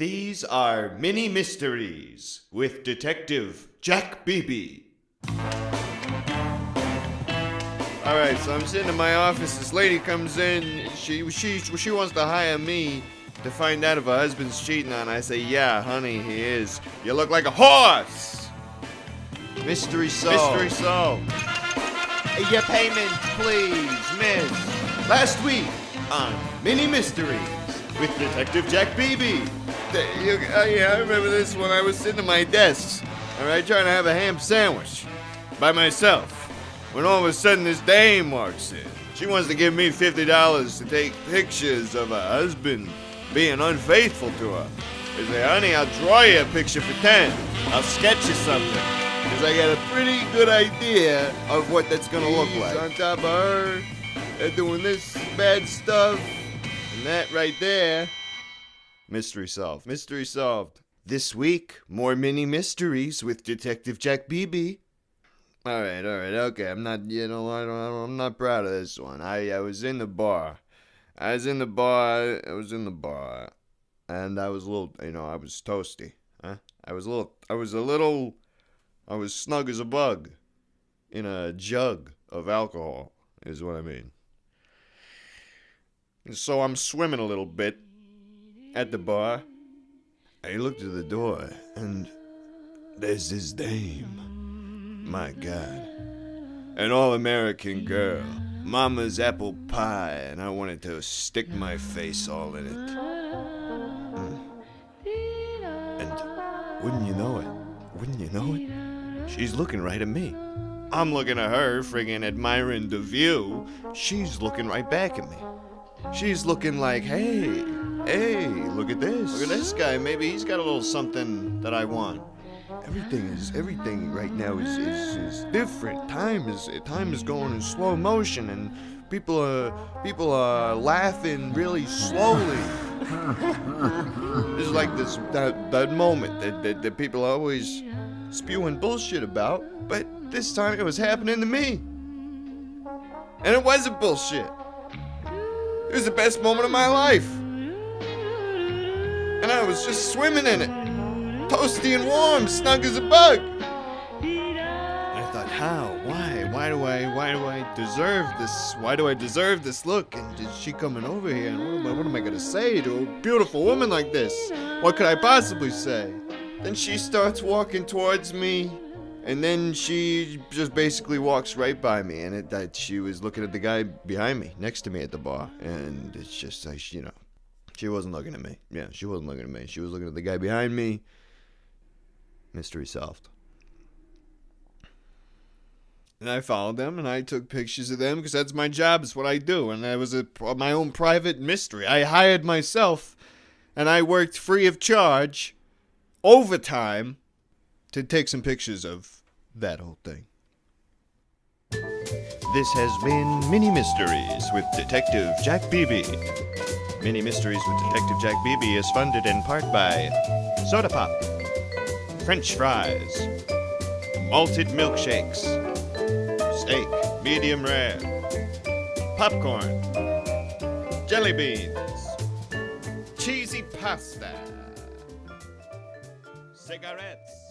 These are mini mysteries with Detective Jack Beebe. All right, so I'm sitting in my office. This lady comes in. She she she wants to hire me to find out if her husband's cheating on. her. I say, yeah, honey, he is. You look like a horse. Mystery solved. Mystery solved. Your payment, please, miss. Last week on Mini Mysteries with Detective Jack Beebe. You- uh, yeah, I remember this when I was sitting at my desk. All right, trying to have a ham sandwich by myself. When all of a sudden this dame walks in. She wants to give me fifty dollars to take pictures of her husband being unfaithful to her. I say, honey, I'll draw you a picture for ten. I'll sketch you something. Because I got a pretty good idea of what that's gonna look like. on top of her, they're doing this bad stuff, and that right there. Mystery solved. Mystery solved. This week, more mini mysteries with Detective Jack Beebe. All right, all right, okay. I'm not, you know, I don't, I'm not proud of this one. I, I was in the bar. I was in the bar. I was in the bar, and I was a little, you know, I was toasty. Huh? I was a little, I was a little, I was snug as a bug, in a jug of alcohol, is what I mean. So I'm swimming a little bit at the bar. I looked at the door, and there's this dame. My God. An all American girl. Mama's apple pie, and I wanted to stick my face all in it. Mm. And wouldn't you know it? Wouldn't you know it? She's looking right at me. I'm looking at her, friggin' admiring the view. She's looking right back at me. She's looking like, hey, hey, look at this. Look at this guy. Maybe he's got a little something that I want. Everything is everything right now is, is, is different. Time is time is going in slow motion, and people are people are laughing really slowly. this is like this that, that moment that, that that people are always spewing bullshit about, but this time it was happening to me, and it wasn't bullshit. It was the best moment of my life, and I was just swimming in it toasty and warm, snug as a bug. And I thought, how? Why? Why do I? Why do I deserve this? Why do I deserve this look? And is she coming over here? And what am I? What am I gonna say to a beautiful woman like this? What could I possibly say? Then she starts walking towards me. And then she just basically walks right by me, and it, that she was looking at the guy behind me, next to me at the bar, and it's just like you know, she wasn't looking at me. Yeah, she wasn't looking at me. She was looking at the guy behind me. Mystery solved. And I followed them and I took pictures of them because that's my job. It's what I do. And that was a, my own private mystery. I hired myself and I worked free of charge, overtime, to take some pictures of that whole thing. This has been Mini Mysteries with Detective Jack Beebe. Mini Mysteries with Detective Jack Beebe is funded in part by Soda Pop, French fries, malted milkshakes, steak, medium rare, popcorn, jelly beans, cheesy pasta, cigarettes.